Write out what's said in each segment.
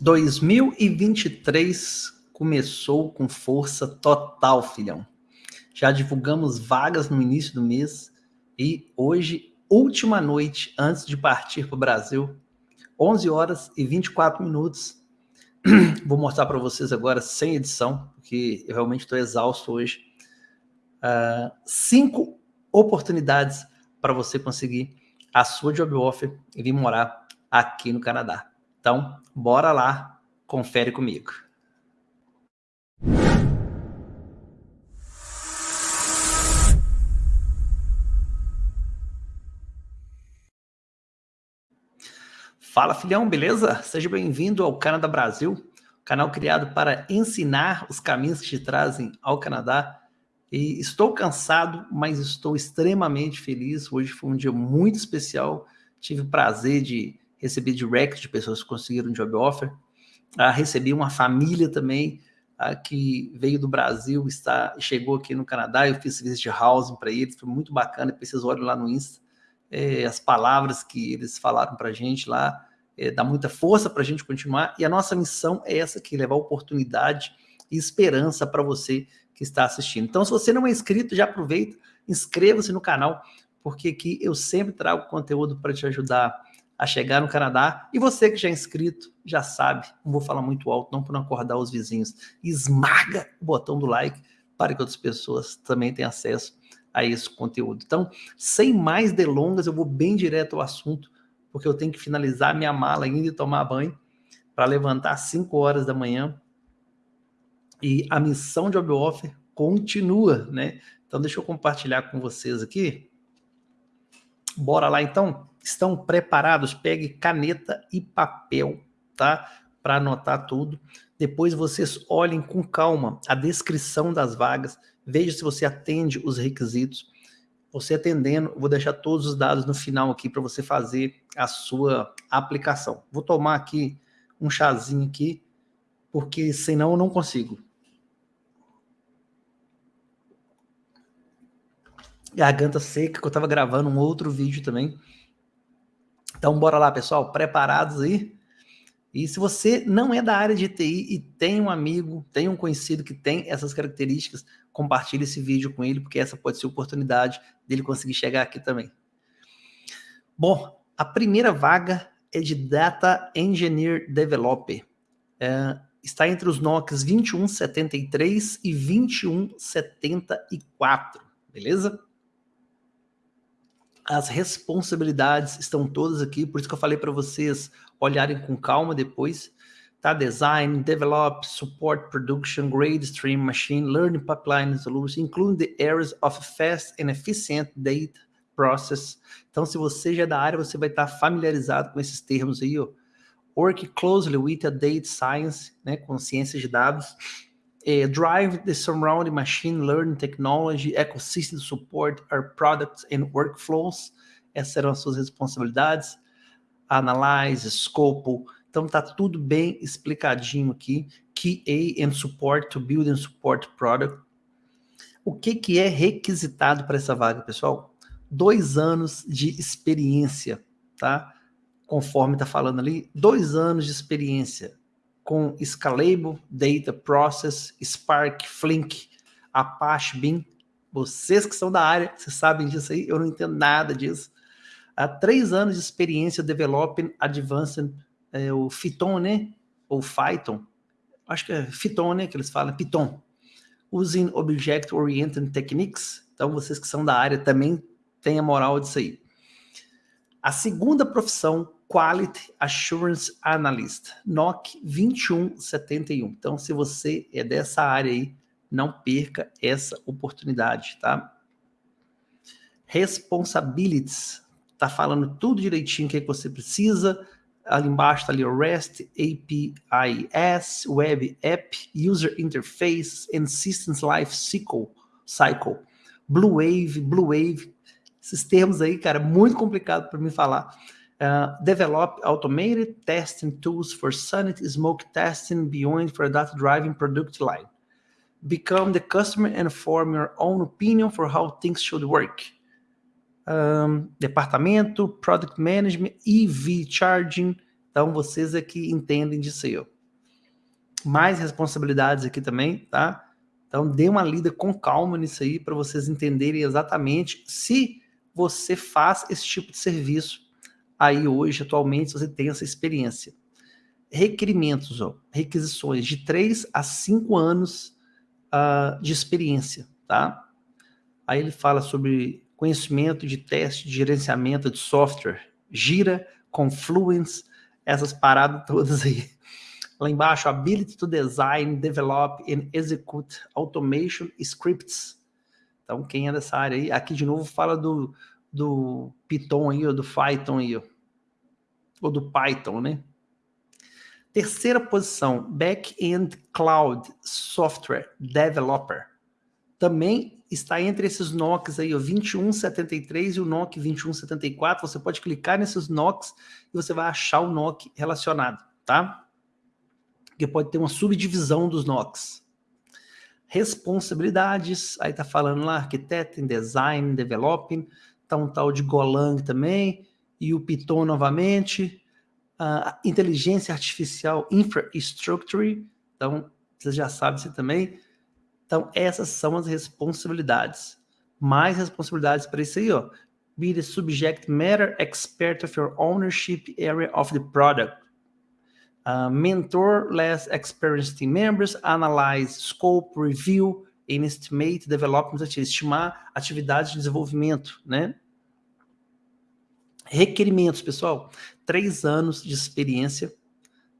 2023 começou com força total, filhão. Já divulgamos vagas no início do mês e hoje, última noite antes de partir para o Brasil, 11 horas e 24 minutos. Vou mostrar para vocês agora sem edição, porque eu realmente estou exausto hoje. Uh, cinco oportunidades para você conseguir a sua job offer e vir morar aqui no Canadá. Então, bora lá, confere comigo. Fala filhão, beleza? Seja bem-vindo ao Canadá Brasil, canal criado para ensinar os caminhos que te trazem ao Canadá. E estou cansado, mas estou extremamente feliz. Hoje foi um dia muito especial. Tive o prazer de receber direct de pessoas que conseguiram job offer. Ah, recebi uma família também ah, que veio do Brasil, está, chegou aqui no Canadá. Eu fiz visit housing para eles, foi muito bacana. Depois vocês olham lá no Insta. É, as palavras que eles falaram para a gente lá é, dá muita força para a gente continuar, e a nossa missão é essa aqui, levar oportunidade e esperança para você que está assistindo. Então, se você não é inscrito, já aproveita, inscreva-se no canal, porque aqui eu sempre trago conteúdo para te ajudar a chegar no Canadá. E você que já é inscrito, já sabe, não vou falar muito alto, não para não acordar os vizinhos, esmaga o botão do like para que outras pessoas também tenham acesso a esse conteúdo. Então, sem mais delongas, eu vou bem direto ao assunto porque eu tenho que finalizar minha mala ainda e tomar banho para levantar às 5 horas da manhã. E a missão de Job Offer continua, né? Então deixa eu compartilhar com vocês aqui. Bora lá então? Estão preparados? Pegue caneta e papel, tá? Para anotar tudo. Depois vocês olhem com calma a descrição das vagas, veja se você atende os requisitos você atendendo, vou deixar todos os dados no final aqui para você fazer a sua aplicação. Vou tomar aqui um chazinho aqui, porque senão eu não consigo. Garganta seca, que eu estava gravando um outro vídeo também. Então, bora lá, pessoal. Preparados aí? E se você não é da área de TI e tem um amigo, tem um conhecido que tem essas características, compartilhe esse vídeo com ele, porque essa pode ser a oportunidade dele conseguir chegar aqui também. Bom, a primeira vaga é de Data Engineer Developer. É, está entre os NOCs 2173 e 2174, beleza? As responsabilidades estão todas aqui, por isso que eu falei para vocês olharem com calma depois. Tá? Design, develop, support, production, grade stream, machine, learning pipeline solution, including the areas of fast and efficient data process. Então, se você já é da área, você vai estar familiarizado com esses termos aí, ó. Work closely with a data science, né, com ciência de dados. Uh, drive the surrounding machine learning technology ecosystem support our products and workflows. Essas eram as suas responsabilidades. Analyze, scope. Então tá tudo bem explicadinho aqui. QA and support to build and support product. O que, que é requisitado para essa vaga, pessoal? Dois anos de experiência, tá? Conforme está falando ali, dois anos de experiência com Scalable, Data Process, Spark, Flink, Apache Beam. Vocês que são da área, vocês sabem disso aí, eu não entendo nada disso. Há três anos de experiência developing advanced, é, o Python, né? Ou Python. Acho que é Python, né? Que eles falam, Python. Using Object Oriented Techniques. Então, vocês que são da área também têm a moral disso aí. A segunda profissão Quality Assurance Analyst, NOC 2171. Então, se você é dessa área aí, não perca essa oportunidade, tá? Responsibilities, tá falando tudo direitinho que, é que você precisa. Ali embaixo tá ali o REST, APIs, Web App, User Interface and Systems Life Cycle. cycle. Blue Wave, Blue Wave, esses termos aí, cara, muito complicado para mim falar. Uh, develop automated testing tools for sanity smoke testing beyond for data driving product line. Become the customer and form your own opinion for how things should work. Um, departamento, product management, EV charging, Então, vocês que entendem disso aí, ó. Mais responsabilidades aqui também, tá? Então, dê uma lida com calma nisso aí para vocês entenderem exatamente se você faz esse tipo de serviço aí hoje, atualmente, você tem essa experiência. Requerimentos, ó, requisições de 3 a 5 anos uh, de experiência, tá? Aí ele fala sobre conhecimento de teste de gerenciamento de software, Gira, Confluence, essas paradas todas aí. Lá embaixo, ability to design, develop and execute automation scripts. Então, quem é dessa área aí, aqui de novo fala do, do Python aí, ou do Python aí, ou do Python, né? Terceira posição, Back-end Cloud Software Developer. Também está entre esses NOCs aí, o 2173 e o NOC 2174. Você pode clicar nesses NOCs e você vai achar o NOC relacionado, tá? Porque pode ter uma subdivisão dos NOCs. Responsabilidades, aí tá falando lá, arquiteto, design, developing, tá um tal de Golang também, e o Python novamente, inteligência artificial infrastructure, então vocês já sabem isso também. Então essas são as responsabilidades. Mais responsabilidades para isso aí, ó. Be the subject matter expert of your ownership area of the product. Uh, mentor less experienced team members, analyze scope, review, estimate development, estimar atividades de desenvolvimento, né? Requerimentos, pessoal três anos de experiência,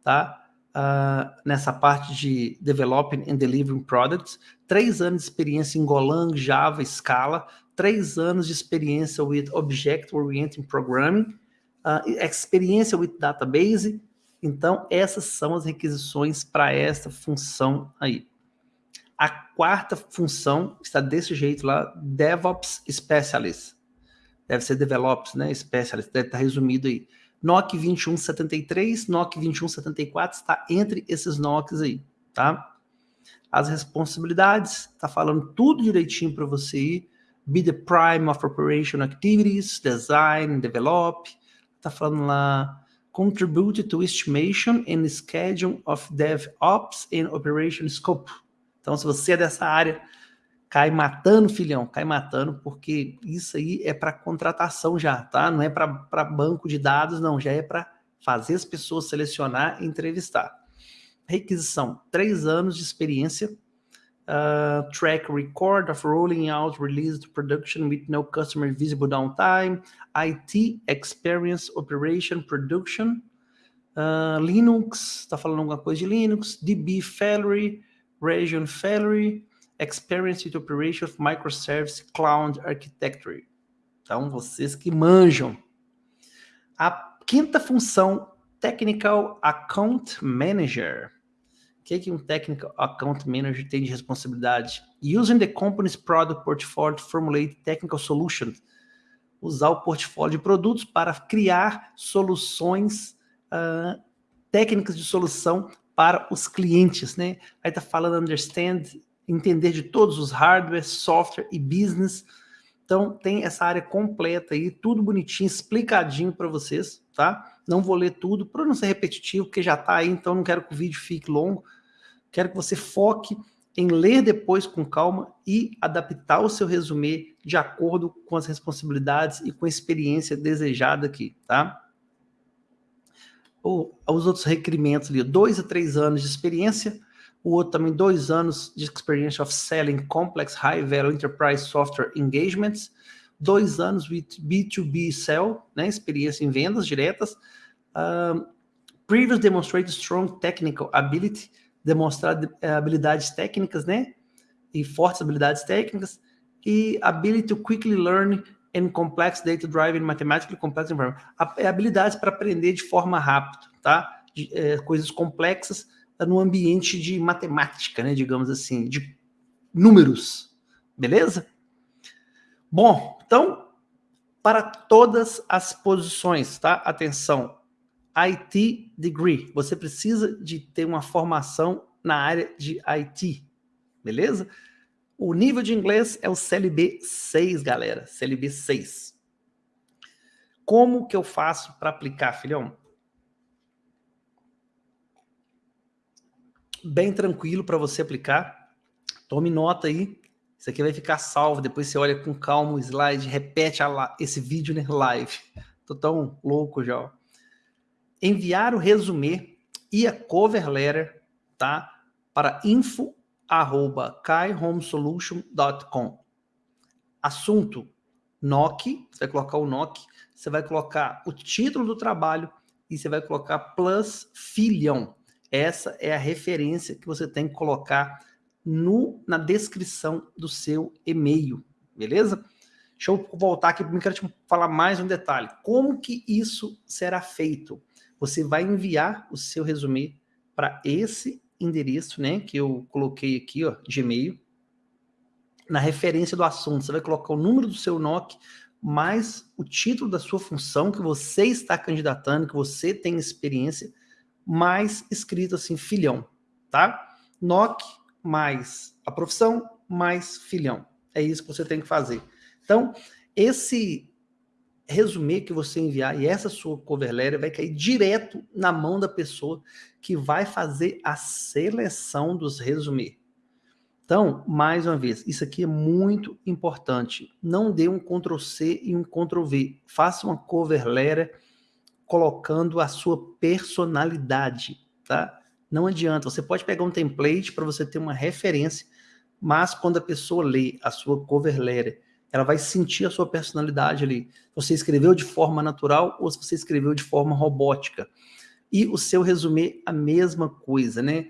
tá? Uh, nessa parte de Developing and Delivering Products, três anos de experiência em Golang, Java, Scala, três anos de experiência with Object Oriented Programming, uh, experiência with Database. Então, essas são as requisições para essa função aí. A quarta função está desse jeito lá, DevOps Specialist. Deve ser DevOps, né? Specialist, deve estar resumido aí. NOC 2173, NOC 2174 está entre esses NOCs aí, tá? As responsabilidades, tá falando tudo direitinho para você ir. Be the prime of operation activities, design, develop. Tá falando lá, contribute to estimation and schedule of DevOps and operation scope. Então, se você é dessa área, cai matando, filhão, cai matando, porque isso aí é para contratação já, tá? Não é para banco de dados, não, já é para fazer as pessoas selecionar e entrevistar. Requisição, três anos de experiência, uh, track record of rolling out release to production with no customer visible downtime, IT experience operation production, uh, Linux, está falando alguma coisa de Linux, DB failure, region failure, Experience with Operation of Microservice Cloud Architecture. Então, vocês que manjam. A quinta função, Technical Account Manager. O que, é que um Technical Account Manager tem de responsabilidade? Using the company's product portfolio to formulate technical solutions. Usar o portfólio de produtos para criar soluções uh, técnicas de solução para os clientes, né? Aí tá falando understand entender de todos os hardware, software e business. Então, tem essa área completa aí, tudo bonitinho, explicadinho para vocês, tá? Não vou ler tudo, para não ser repetitivo, porque já está aí, então não quero que o vídeo fique longo. Quero que você foque em ler depois com calma e adaptar o seu resumê de acordo com as responsabilidades e com a experiência desejada aqui, tá? Ou, os outros requerimentos ali, dois a três anos de experiência, o outro também dois anos de experience of selling complex high-value enterprise software engagements, dois anos with B2B sell, né, experiência em vendas diretas, um, previous demonstrated strong technical ability, demonstrar eh, habilidades técnicas, né, e fortes habilidades técnicas, e ability to quickly learn in complex data-driven mathematically complex environment. É habilidades para aprender de forma rápida, tá? De, é, coisas complexas, no ambiente de matemática, né, digamos assim, de números, beleza? Bom, então, para todas as posições, tá? Atenção, IT Degree, você precisa de ter uma formação na área de IT, beleza? O nível de inglês é o CLB 6, galera. CLB 6. Como que eu faço para aplicar, filhão? Bem tranquilo para você aplicar. Tome nota aí. Isso aqui vai ficar salvo. Depois você olha com calma o slide, repete a, esse vídeo na né? live. Tô tão louco já. Ó. Enviar o resumê e a cover letter, tá? Para info arroba kaihomesolution.com. Assunto NOC, você vai colocar o NOC, você vai colocar o título do trabalho e você vai colocar plus filhão. Essa é a referência que você tem que colocar no, na descrição do seu e-mail, beleza? Deixa eu voltar aqui, eu quero te falar mais um detalhe. Como que isso será feito? Você vai enviar o seu resumê para esse endereço, né, que eu coloquei aqui, ó, de e-mail, na referência do assunto. Você vai colocar o número do seu NOC, mais o título da sua função que você está candidatando, que você tem experiência, mais escrito assim, filhão, tá? NOC mais a profissão mais filhão. É isso que você tem que fazer. Então, esse resumê que você enviar e essa sua cover letter vai cair direto na mão da pessoa que vai fazer a seleção dos resumê. Então, mais uma vez, isso aqui é muito importante. Não dê um Ctrl+C e um Ctrl+V. Faça uma cover letter colocando a sua personalidade, tá? Não adianta. Você pode pegar um template para você ter uma referência, mas quando a pessoa lê a sua cover letter ela vai sentir a sua personalidade ali. Você escreveu de forma natural ou se você escreveu de forma robótica. E o seu resumê, a mesma coisa, né?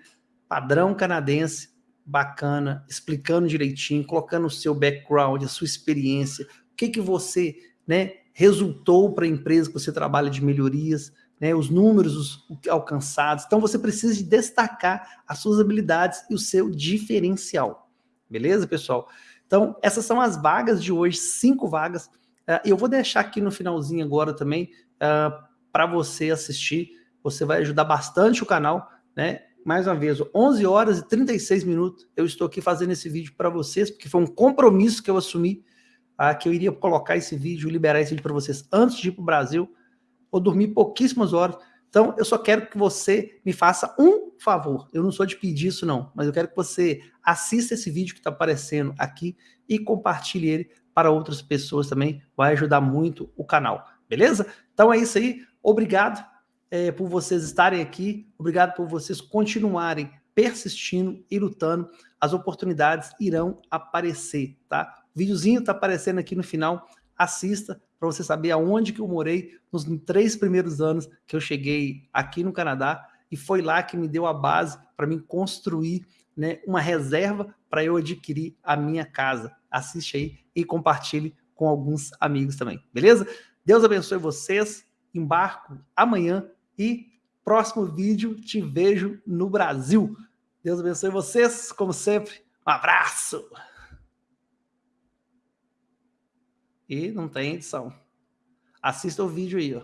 Padrão canadense, bacana, explicando direitinho, colocando o seu background, a sua experiência, o que que você, né, resultou para a empresa que você trabalha de melhorias, né, os números os alcançados. Então você precisa de destacar as suas habilidades e o seu diferencial. Beleza, pessoal? Então, essas são as vagas de hoje, cinco vagas. Uh, eu vou deixar aqui no finalzinho agora também uh, é, para você assistir. Você vai ajudar bastante o canal, né? Mais uma vez, 11 horas e 36 minutos eu estou aqui fazendo esse vídeo para vocês, porque foi um compromisso que eu assumi, uh, que eu iria colocar esse vídeo, liberar esse vídeo para vocês antes de ir para o Brasil. Vou dormir pouquíssimas horas, então, eu só quero que você me faça um favor. Eu não sou de pedir isso, não. Mas eu quero que você assista esse vídeo que está aparecendo aqui e compartilhe ele para outras pessoas também. Vai ajudar muito o canal. Beleza? Então é isso aí. Obrigado é, por vocês estarem aqui. Obrigado por vocês continuarem persistindo e lutando. As oportunidades irão aparecer, tá? O videozinho está aparecendo aqui no final. Assista, para você saber aonde que eu morei nos três primeiros anos que eu cheguei aqui no Canadá, e foi lá que me deu a base para mim construir né, uma reserva para eu adquirir a minha casa. Assiste aí e compartilhe com alguns amigos também, beleza? Deus abençoe vocês, embarco amanhã e próximo vídeo te vejo no Brasil. Deus abençoe vocês, como sempre, um abraço! E não tem edição. Assista o vídeo aí, ó.